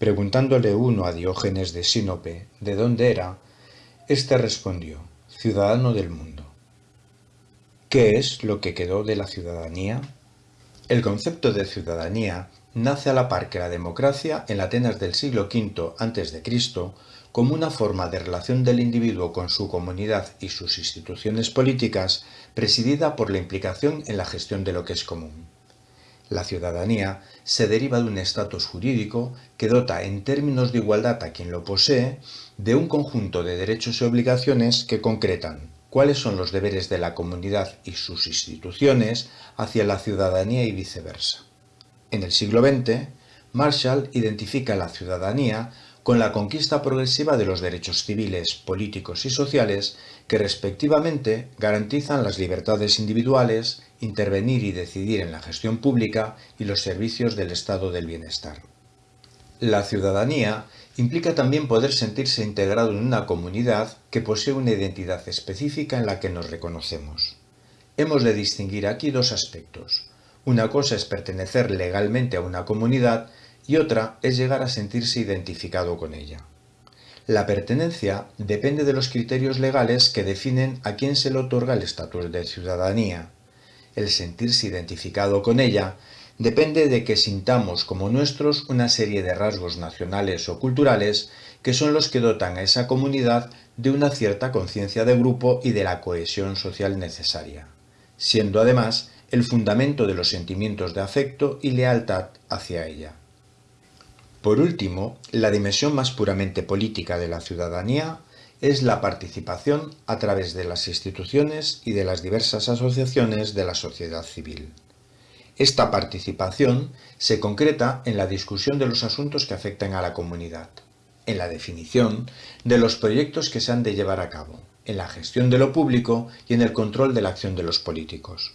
Preguntándole uno a Diógenes de Sinope de dónde era, éste respondió, ciudadano del mundo. ¿Qué es lo que quedó de la ciudadanía? El concepto de ciudadanía nace a la par que la democracia en Atenas del siglo V a.C. como una forma de relación del individuo con su comunidad y sus instituciones políticas presidida por la implicación en la gestión de lo que es común. La ciudadanía se deriva de un estatus jurídico que dota en términos de igualdad a quien lo posee de un conjunto de derechos y obligaciones que concretan cuáles son los deberes de la comunidad y sus instituciones hacia la ciudadanía y viceversa. En el siglo XX, Marshall identifica la ciudadanía con la conquista progresiva de los derechos civiles, políticos y sociales que respectivamente garantizan las libertades individuales, intervenir y decidir en la gestión pública y los servicios del estado del bienestar. La ciudadanía implica también poder sentirse integrado en una comunidad que posee una identidad específica en la que nos reconocemos. Hemos de distinguir aquí dos aspectos. Una cosa es pertenecer legalmente a una comunidad y otra es llegar a sentirse identificado con ella. La pertenencia depende de los criterios legales que definen a quién se le otorga el estatus de ciudadanía. El sentirse identificado con ella depende de que sintamos como nuestros una serie de rasgos nacionales o culturales que son los que dotan a esa comunidad de una cierta conciencia de grupo y de la cohesión social necesaria, siendo además el fundamento de los sentimientos de afecto y lealtad hacia ella. Por último, la dimensión más puramente política de la ciudadanía es la participación a través de las instituciones y de las diversas asociaciones de la sociedad civil. Esta participación se concreta en la discusión de los asuntos que afectan a la comunidad, en la definición de los proyectos que se han de llevar a cabo, en la gestión de lo público y en el control de la acción de los políticos.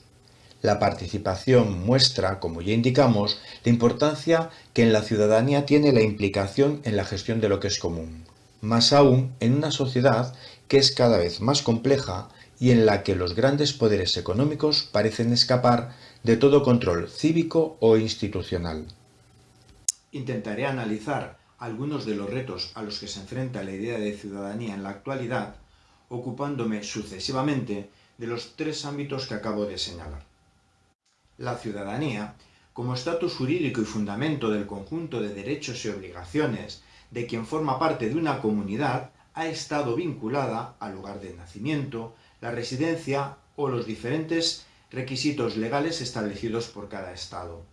La participación muestra, como ya indicamos, la importancia que en la ciudadanía tiene la implicación en la gestión de lo que es común, más aún en una sociedad que es cada vez más compleja y en la que los grandes poderes económicos parecen escapar de todo control cívico o institucional. Intentaré analizar algunos de los retos a los que se enfrenta la idea de ciudadanía en la actualidad, ocupándome sucesivamente de los tres ámbitos que acabo de señalar. La ciudadanía, como estatus jurídico y fundamento del conjunto de derechos y obligaciones de quien forma parte de una comunidad, ha estado vinculada al lugar de nacimiento, la residencia o los diferentes requisitos legales establecidos por cada Estado.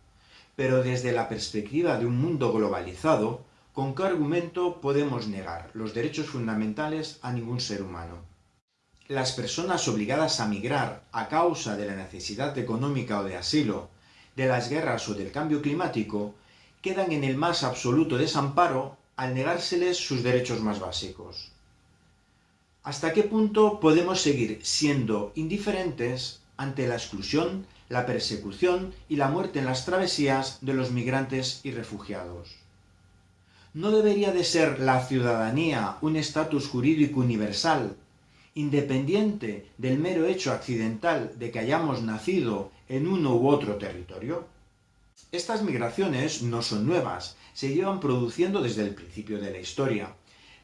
Pero desde la perspectiva de un mundo globalizado, ¿con qué argumento podemos negar los derechos fundamentales a ningún ser humano? Las personas obligadas a migrar a causa de la necesidad económica o de asilo, de las guerras o del cambio climático, quedan en el más absoluto desamparo al negárseles sus derechos más básicos. ¿Hasta qué punto podemos seguir siendo indiferentes ante la exclusión, la persecución y la muerte en las travesías de los migrantes y refugiados? ¿No debería de ser la ciudadanía un estatus jurídico universal independiente del mero hecho accidental de que hayamos nacido en uno u otro territorio? Estas migraciones no son nuevas, se llevan produciendo desde el principio de la historia,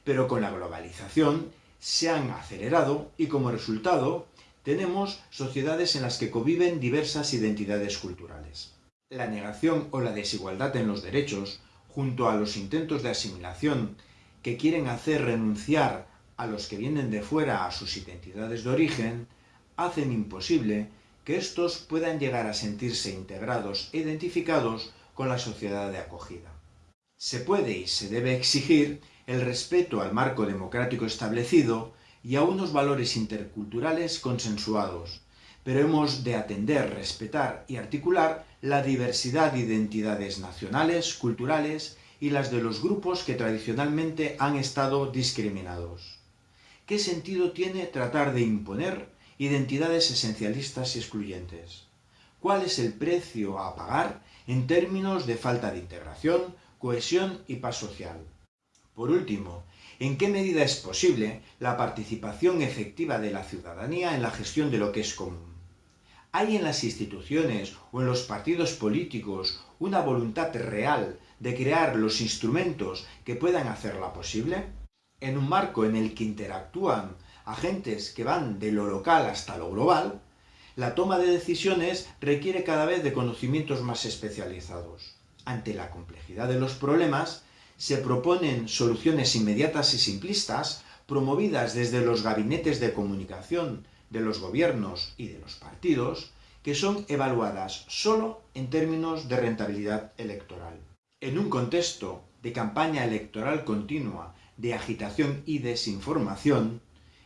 pero con la globalización se han acelerado y como resultado tenemos sociedades en las que conviven diversas identidades culturales. La negación o la desigualdad en los derechos, junto a los intentos de asimilación que quieren hacer renunciar a los que vienen de fuera a sus identidades de origen, hacen imposible que éstos puedan llegar a sentirse integrados e identificados con la sociedad de acogida. Se puede y se debe exigir el respeto al marco democrático establecido y a unos valores interculturales consensuados, pero hemos de atender, respetar y articular la diversidad de identidades nacionales, culturales y las de los grupos que tradicionalmente han estado discriminados. ¿Qué sentido tiene tratar de imponer identidades esencialistas y excluyentes? ¿Cuál es el precio a pagar en términos de falta de integración, cohesión y paz social? Por último, ¿en qué medida es posible la participación efectiva de la ciudadanía en la gestión de lo que es común? ¿Hay en las instituciones o en los partidos políticos una voluntad real de crear los instrumentos que puedan hacerla posible? En un marco en el que interactúan agentes que van de lo local hasta lo global, la toma de decisiones requiere cada vez de conocimientos más especializados. Ante la complejidad de los problemas, se proponen soluciones inmediatas y simplistas promovidas desde los gabinetes de comunicación de los gobiernos y de los partidos, que son evaluadas solo en términos de rentabilidad electoral. En un contexto de campaña electoral continua, de agitación y desinformación,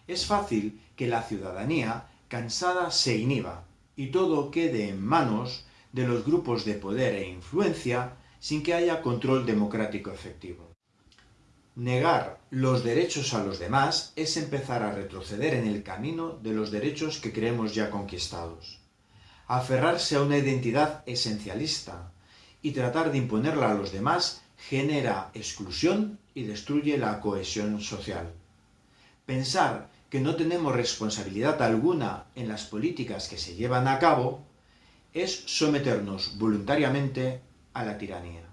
es fácil que la ciudadanía cansada se inhiba y todo quede en manos de los grupos de poder e influencia sin que haya control democrático efectivo. Negar los derechos a los demás es empezar a retroceder en el camino de los derechos que creemos ya conquistados. Aferrarse a una identidad esencialista y tratar de imponerla a los demás genera exclusión y destruye la cohesión social. Pensar que no tenemos responsabilidad alguna en las políticas que se llevan a cabo es someternos voluntariamente a la tiranía.